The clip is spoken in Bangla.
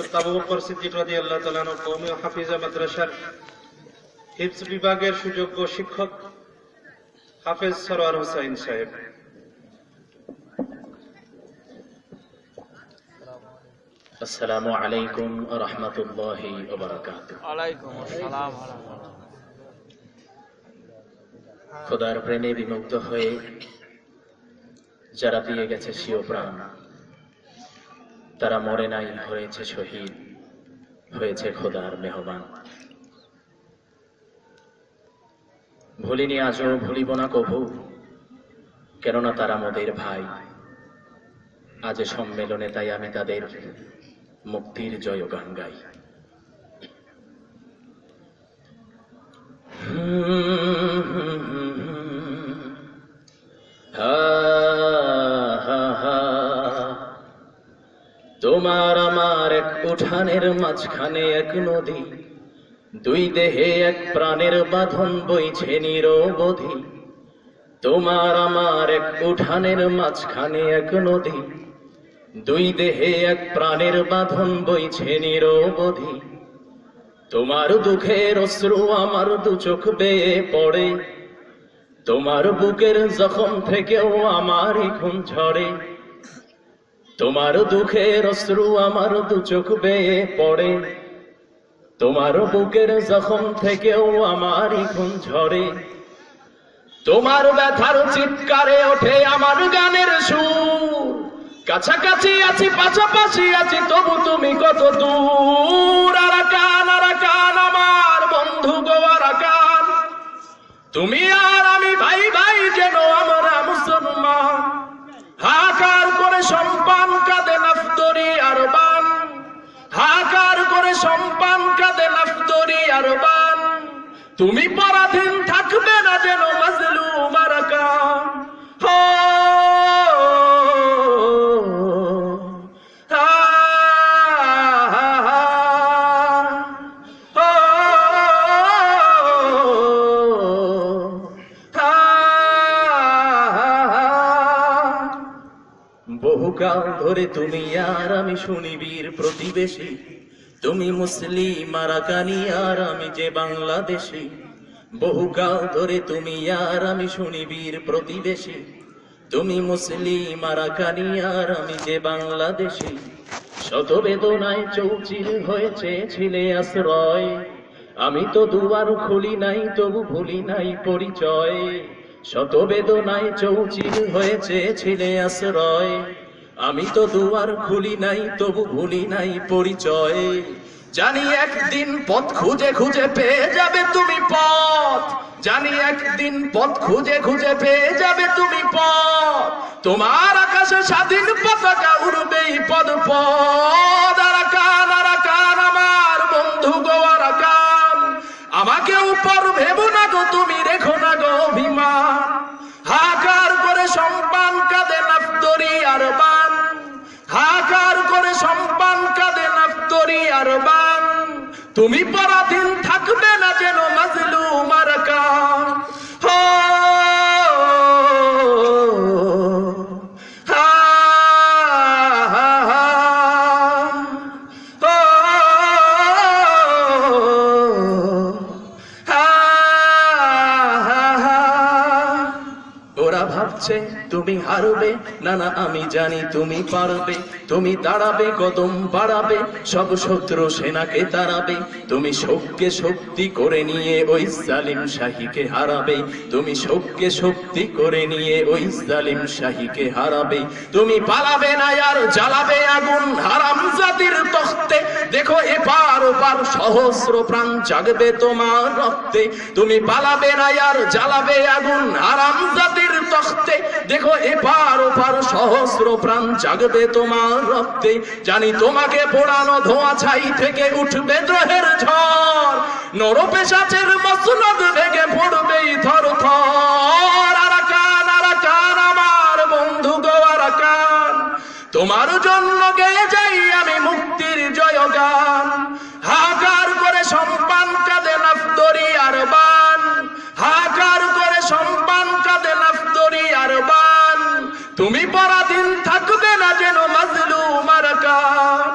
হযরত আবু বকর সিদ্দিক রাদিয়াল্লাহু তাআলা আনহু কওমি হাফিজা মাদ্রাসার হিফজ বিভাগের সুযোগ্য শিক্ষক হাফেজ সরওয়ার হোসাইন সাহেব। আসসালামু আলাইকুম রহমতুল্লাহি ওয়ালাইকুম আসসালাম খোদার প্রেমে বিমুগ্ধ হয়ে যারা দিয়ে গেছে স্বীয় প্রাণ তারা মরে নাই, হয়েছে শহীদ, হয়েছে খোদার মেহমান। ভুলিনি আজও, ভুলিব না কভু, কেননা তারা মোদের ভাই। আজ সম্মেলনে তাই আমি তাদের মুক্তির জয় গান গাই। তোমার আমার এক উঠানের মাঝখানে এক নদী। দুই দেহে এক প্রাণের বাঁধন বইছে নিরবধি তোমার আমার এক উঠানের মাঝখানে এক নদী। দুই দেহে এক প্রাণের বাঁধন বইছে নিরবধি তোমার দুঃখের অশ্রু আমার দু চোখ বেয়ে পড়ে। তোমার বুকের জখম থেকেও আমার খুন ঝরে। তোমার দুঃখের অশ্রু আমার দু চোখ বেয়ে পড়ে। তোমার বুকের জখম থেকেও আমার খুন ঝরে। তোমার ব্যথার চিৎকারে ওঠে আমার গানের সুর। কাছাকাছি আছি, পাশাপাশি আছি, তবু তুমি কত দূর। আরাকান আরাকান, আমার বন্ধু গো, আরাকান। তুমি আর আমি ভাই ভাই যেন আমরা মুসলমান? সম্পান কাঁদে নাফতরি আর বান হাকার করে সম্পান কাঁদে নাফতরি আর বান তুমি পরাধীন থাকবে না যেন মাজলু মারাকান বহুকাল ধরে তুমি আর আমি শুনিবীর প্রতিবেশী। তুমি মুসলিম আরাকানি আর আমি যে বাংলাদেশি। বহুকাল ধরে তুমি আর আমি শুনিবীর প্রতিবেশী। তুমি মুসলিম আরাকানি আর আমি যে বাংলাদেশি। শত বেদনায় চৌচির হয়েছে ছিলে আশ্রয়। আমি তো দুয়ার খুলি নাই, তবু ভুলি নাই পরিচয়। শত বেদনায় চৌচির হয়েছে ছিলে আশ্রয়। আমি তো দুয়ার খুলি নাই, তবু ভুলি নাই পরিচয়। জানি একদিন পথ খুঁজে খুঁজে পেয়ে যাবে তুমি পথ। জানি একদিন পথ খুঁজে খুঁজে পেয়ে যাবে তুমি পথ। তোমার আকাশে স্বাধীন পতাকা উড়বেই পদ পদ তুমি পরাধীন ভাবছে তুমি হারবে। না না আমি জানি তুমি পারবে। তুমি দাঁড়াবে, কদম বাড়াবে। সব শত্রু সেনাকে তাড়াবে। তুমি শোককে শক্তি করে নিয়ে ওই জালিম শাহীকে হারাবে। তুমি শোককে শক্তি করে নিয়ে ওই জালিম শাহীকে হারাবে। তুমি পালাবে না, আর জ্বালাবে আগুন হারাম জাতির তখতে। দেখো ওপার সহস্র প্রাণ জাগবে তোমার রক্তে। তুমি পালাবে না, আর জ্বালাবে আগুন হারাম জাতির তখতে। দেখো, এপার ওপার সহস্র প্রাণ জাগবে তোমার রক্তে। জানি তোমাকে পোড়ানো ধোঁয়া ছাই থেকে উঠবে দ্রোহের ঝড়। নরপেশাচের মসনদ ভেঙে পড়বেই থর থর। আরাকান আরাকান, আমার বন্ধু গো, আরাকান। তোমার জন্য গেয়ে যাই আমি মুক্তির জয়গান। নাফদরি আর বান। হাকার করে সম্মান কাঁদে নাফদরি আর বান। তুমি পরাধীন থাকবে না যেন মাজলুম আর কান।